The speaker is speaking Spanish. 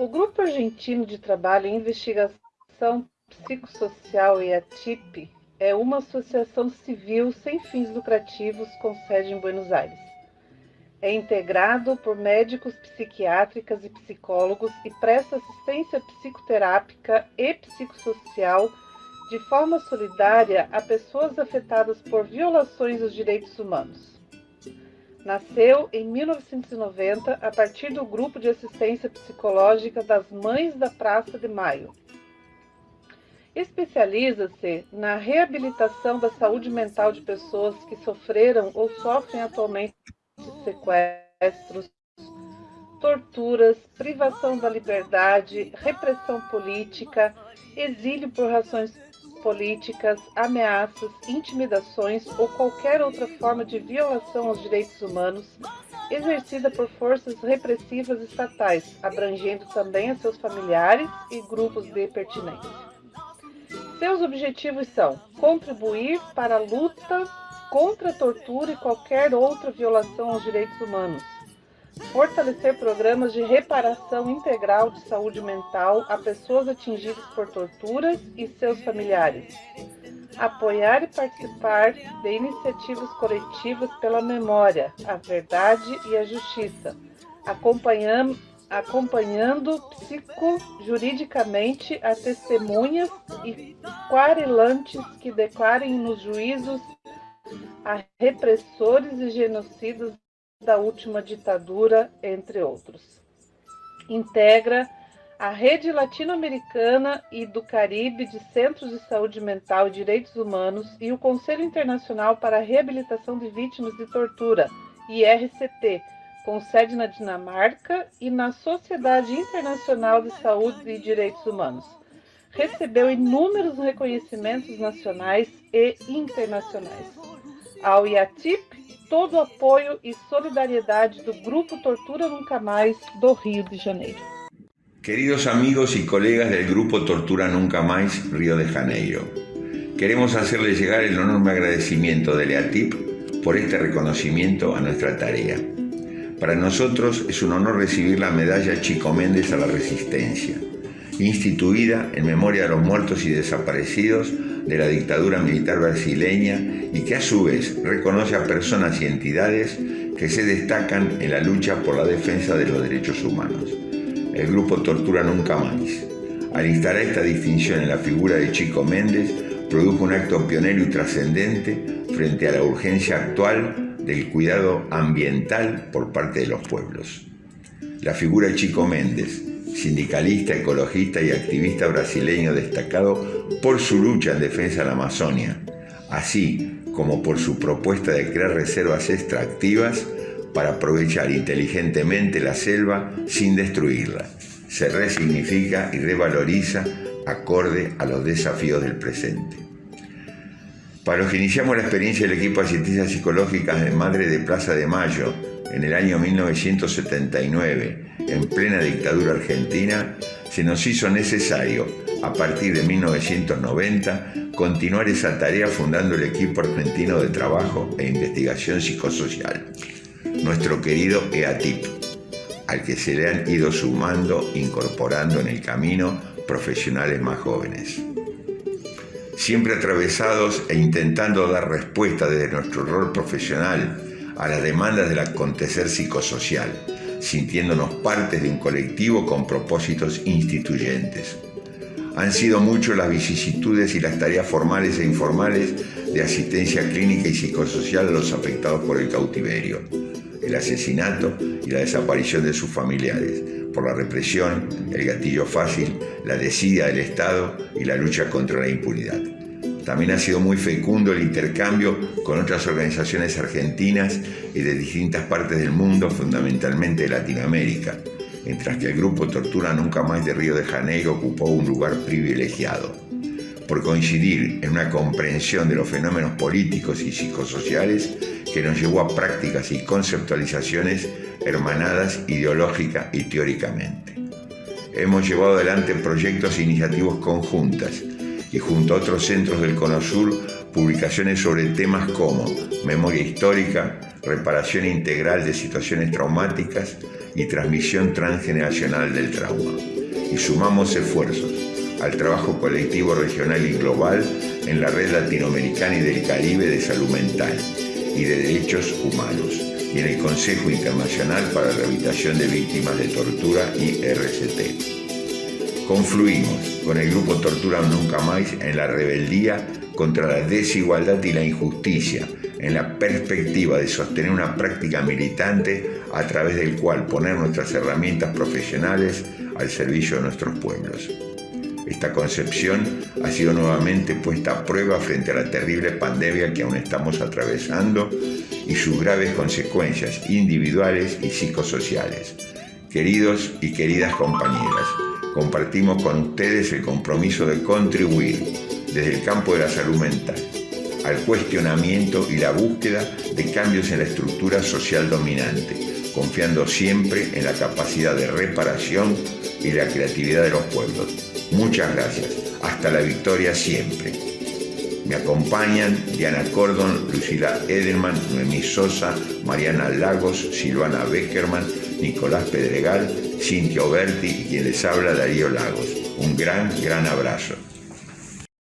O Grupo Argentino de Trabalho em Investigação Psicossocial EATIP é uma associação civil sem fins lucrativos com sede em Buenos Aires. É integrado por médicos psiquiátricas e psicólogos e presta assistência psicoterápica e psicossocial de forma solidária a pessoas afetadas por violações dos direitos humanos. Nasceu em 1990 a partir do grupo de assistência psicológica das Mães da Praça de Maio, Especializa-se na reabilitação da saúde mental de pessoas que sofreram ou sofrem atualmente sequestros, torturas, privação da liberdade, repressão política, exílio por razões políticas, ameaças, intimidações ou qualquer outra forma de violação aos direitos humanos exercida por forças repressivas estatais, abrangendo também a seus familiares e grupos de pertinência. Seus objetivos são contribuir para a luta contra a tortura e qualquer outra violação aos direitos humanos, fortalecer programas de reparação integral de saúde mental a pessoas atingidas por torturas e seus familiares, apoiar e participar de iniciativas coletivas pela memória, a verdade e a justiça, acompanhando acompanhando psicojuridicamente a testemunhas e quarelantes que declarem nos juízos a repressores e genocidas da última ditadura, entre outros. Integra a Rede Latino-Americana e do Caribe de Centros de Saúde Mental e Direitos Humanos e o Conselho Internacional para a Reabilitação de Vítimas de Tortura, IRCT, com sede na Dinamarca e na Sociedade Internacional de Saúde e Direitos Humanos. Recebeu inúmeros reconhecimentos nacionais e internacionais. Ao IATIP, todo o apoio e solidariedade do Grupo Tortura Nunca Mais do Rio de Janeiro. Queridos amigos y colegas del Grupo Tortura Nunca Más Río de Janeiro, queremos hacerles llegar el enorme agradecimiento del EATIP por este reconocimiento a nuestra tarea. Para nosotros es un honor recibir la medalla Chico Méndez a la Resistencia, instituida en memoria de los muertos y desaparecidos de la dictadura militar brasileña y que a su vez reconoce a personas y entidades que se destacan en la lucha por la defensa de los derechos humanos. El grupo Tortura Nunca Más. Al instalar esta distinción en la figura de Chico Méndez, produjo un acto pionero y trascendente frente a la urgencia actual del cuidado ambiental por parte de los pueblos. La figura de Chico Méndez, sindicalista, ecologista y activista brasileño destacado por su lucha en defensa de la Amazonia, así como por su propuesta de crear reservas extractivas para aprovechar inteligentemente la selva sin destruirla. Se resignifica y revaloriza acorde a los desafíos del presente. Para los que iniciamos la experiencia del equipo de asistencia psicológica de Madre de Plaza de Mayo en el año 1979, en plena dictadura argentina, se nos hizo necesario, a partir de 1990, continuar esa tarea fundando el equipo argentino de trabajo e investigación psicosocial, nuestro querido EATIP, al que se le han ido sumando, incorporando en el camino profesionales más jóvenes. Siempre atravesados e intentando dar respuesta desde nuestro rol profesional a las demandas del acontecer psicosocial, sintiéndonos partes de un colectivo con propósitos instituyentes. Han sido muchas las vicisitudes y las tareas formales e informales de asistencia clínica y psicosocial a los afectados por el cautiverio, el asesinato y la desaparición de sus familiares, por la represión, el gatillo fácil, la desidia del Estado y la lucha contra la impunidad. También ha sido muy fecundo el intercambio con otras organizaciones argentinas y de distintas partes del mundo, fundamentalmente de Latinoamérica, mientras que el grupo Tortura Nunca Más de Río de Janeiro ocupó un lugar privilegiado, por coincidir en una comprensión de los fenómenos políticos y psicosociales que nos llevó a prácticas y conceptualizaciones hermanadas ideológica y teóricamente. Hemos llevado adelante proyectos e iniciativas conjuntas y junto a otros centros del Cono Sur publicaciones sobre temas como memoria histórica, reparación integral de situaciones traumáticas y transmisión transgeneracional del trauma. Y sumamos esfuerzos al trabajo colectivo regional y global en la Red Latinoamericana y del Caribe de Salud Mental y de Derechos Humanos y en el Consejo Internacional para la Rehabilitación de Víctimas de Tortura y RCT. Confluimos con el grupo Tortura Nunca Más en la rebeldía contra la desigualdad y la injusticia, en la perspectiva de sostener una práctica militante a través del cual poner nuestras herramientas profesionales al servicio de nuestros pueblos. Esta concepción ha sido nuevamente puesta a prueba frente a la terrible pandemia que aún estamos atravesando y sus graves consecuencias individuales y psicosociales. Queridos y queridas compañeras, compartimos con ustedes el compromiso de contribuir desde el campo de la salud mental al cuestionamiento y la búsqueda de cambios en la estructura social dominante, confiando siempre en la capacidad de reparación y la creatividad de los pueblos Muchas gracias. Hasta la victoria siempre. Me acompañan Diana Cordon, Lucila Edelman, Noemí Sosa, Mariana Lagos, Silvana Beckerman, Nicolás Pedregal, Cintia Oberti y quien les habla Darío Lagos. Un gran, gran abrazo.